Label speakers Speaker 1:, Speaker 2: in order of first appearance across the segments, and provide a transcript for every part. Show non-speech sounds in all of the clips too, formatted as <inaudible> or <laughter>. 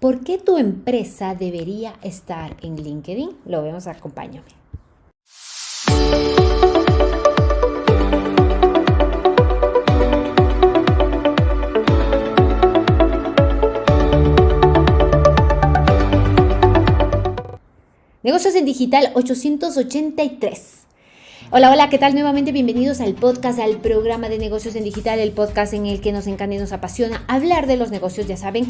Speaker 1: ¿Por qué tu empresa debería estar en LinkedIn? Lo vemos, acompáñame. Negocios en Digital 883. Hola, hola, ¿qué tal? Nuevamente bienvenidos al podcast, al programa de negocios en digital, el podcast en el que nos encanta y nos apasiona hablar de los negocios, ya saben.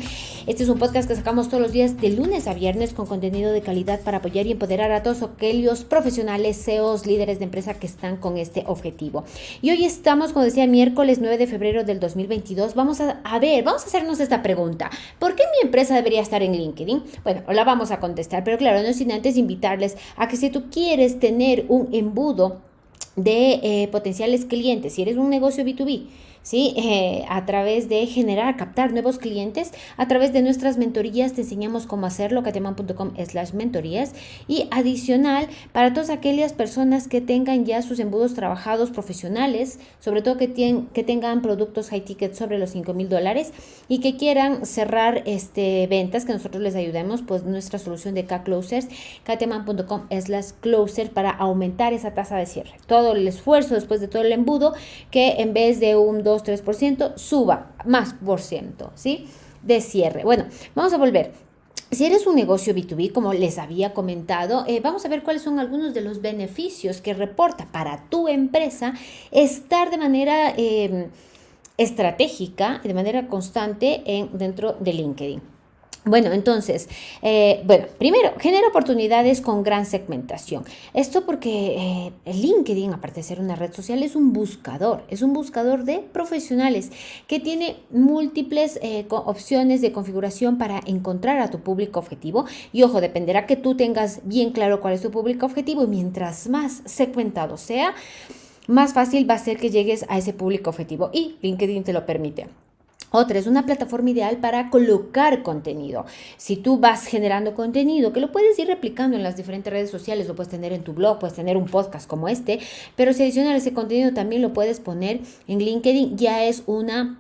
Speaker 1: Este es un podcast que sacamos todos los días de lunes a viernes con contenido de calidad para apoyar y empoderar a todos aquellos profesionales, CEOs, líderes de empresa que están con este objetivo. Y hoy estamos, como decía, miércoles 9 de febrero del 2022. Vamos a, a ver, vamos a hacernos esta pregunta. ¿Por qué mi empresa debería estar en LinkedIn? Bueno, la vamos a contestar, pero claro, no sin antes invitarles a que si tú quieres tener un embudo de eh, potenciales clientes, si eres un negocio B2B, ¿sí? Eh, a través de generar, captar nuevos clientes, a través de nuestras mentorías te enseñamos cómo hacerlo, cateman.com slash mentorías y adicional para todas aquellas personas que tengan ya sus embudos trabajados profesionales, sobre todo que, que tengan productos high ticket sobre los 5 mil dólares y que quieran cerrar este, ventas, que nosotros les ayudemos, pues nuestra solución de K-Closers, cateman.com slash closer para aumentar esa tasa de cierre. Todo el esfuerzo después de todo el embudo que en vez de un 2 3%, suba más por ciento, ¿sí? De cierre. Bueno, vamos a volver. Si eres un negocio B2B, como les había comentado, eh, vamos a ver cuáles son algunos de los beneficios que reporta para tu empresa estar de manera eh, estratégica, de manera constante en, dentro de LinkedIn. Bueno, entonces, eh, bueno, primero, genera oportunidades con gran segmentación. Esto porque eh, LinkedIn, aparte de ser una red social, es un buscador, es un buscador de profesionales que tiene múltiples eh, opciones de configuración para encontrar a tu público objetivo. Y ojo, dependerá que tú tengas bien claro cuál es tu público objetivo y mientras más segmentado sea, más fácil va a ser que llegues a ese público objetivo y LinkedIn te lo permite. Otra es una plataforma ideal para colocar contenido. Si tú vas generando contenido, que lo puedes ir replicando en las diferentes redes sociales, lo puedes tener en tu blog, puedes tener un podcast como este, pero si adicional ese contenido también lo puedes poner en LinkedIn, ya es una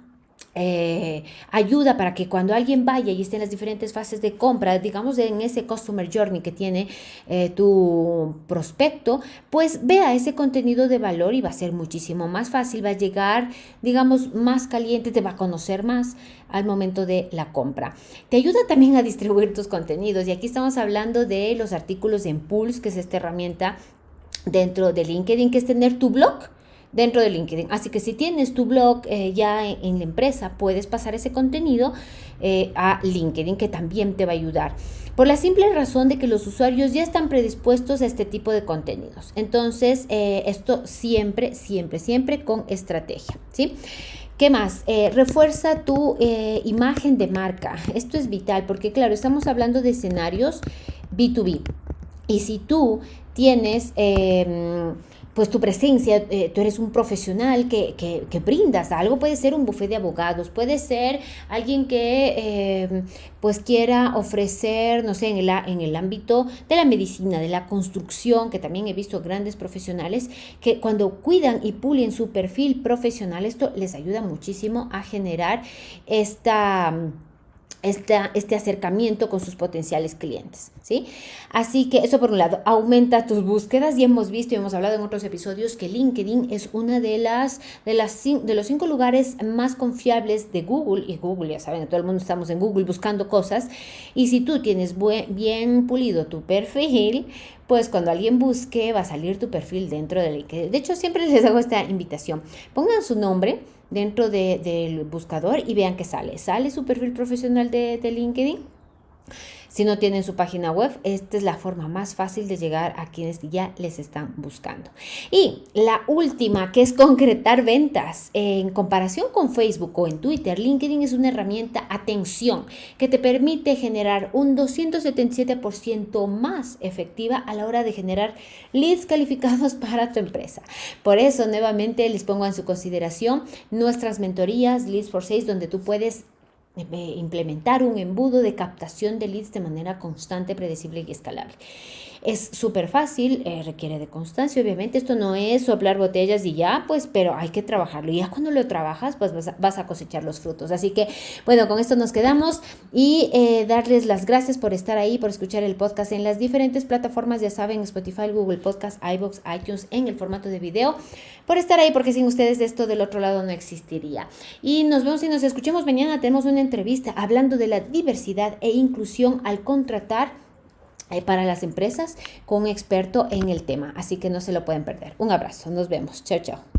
Speaker 1: eh, ayuda para que cuando alguien vaya y esté en las diferentes fases de compra, digamos en ese customer journey que tiene eh, tu prospecto, pues vea ese contenido de valor y va a ser muchísimo más fácil, va a llegar, digamos, más caliente, te va a conocer más al momento de la compra. Te ayuda también a distribuir tus contenidos y aquí estamos hablando de los artículos en Pulse, que es esta herramienta dentro de LinkedIn, que es tener tu blog dentro de LinkedIn. Así que si tienes tu blog eh, ya en, la empresa, puedes pasar ese contenido eh, a LinkedIn, que también te va a ayudar. Por la simple razón de que los usuarios ya están predispuestos a este tipo de contenidos. Entonces, eh, esto siempre, siempre, siempre con estrategia. ¿sí? ¿Qué más? refuerza tu imagen de marca. Esto es vital porque, claro, estamos hablando de escenarios B2B. Y si tú tienes em, pues tu presencia, eh, tú eres un profesional que, que, brindas. Algo, puede ser un bufete de abogados, puede ser alguien que eh, pues quiera ofrecer, no sé, en el, en el ámbito de la medicina, de la construcción, que también he visto grandes profesionales que cuando cuidan y pulen su perfil profesional, esto les ayuda muchísimo a generar esta este acercamiento con sus potenciales clientes, ¿sí? Así que eso por un lado, aumenta tus búsquedas. Y hemos visto y hemos hablado en otros episodios que LinkedIn es una de las de las de los cinco lugares más confiables de Google. Y Google ya saben, todo el mundo estamos en Google buscando cosas. Y si tú tienes bien pulido tu perfil, pues cuando alguien busque va a salir tu perfil dentro de LinkedIn. De hecho, siempre <laughs> les hago esta invitación. Pongan su nombre dentro del buscador y vean que sale. Sale su perfil profesional de, de LinkedIn si no tienen su página web, esta es la forma más fácil de llegar a quienes ya les están buscando. Y la última, que es concretar ventas. En comparación con Facebook o en Twitter, LinkedIn es una herramienta, atención, que te permite generar un 277% más efectiva a la hora de generar leads calificados <laughs> para tu empresa. Por eso, nuevamente, les pongo en su consideración nuestras mentorías Leads for Sales, donde tú puedes implementar un embudo de captación de leads de manera constante, predecible y escalable. Es súper fácil, eh, requiere de constancia, obviamente. Esto no es soplar botellas y ya, pues, pero hay que trabajarlo. Y ya cuando lo trabajas, pues vas a, cosechar los frutos. Así que, bueno, con esto nos quedamos y eh, darles las gracias por estar ahí, por escuchar el podcast en las diferentes plataformas, ya saben, Spotify, Google Podcast, iBox, iTunes, en el formato de video, por estar ahí, porque sin ustedes esto del otro lado no existiría. Y nos vemos y nos escuchemos mañana. Tenemos una entrevista hablando de la diversidad e inclusión al contratar para las empresas con un experto en el tema. Así que no se lo pueden perder. Un abrazo, nos vemos. Chao, chao.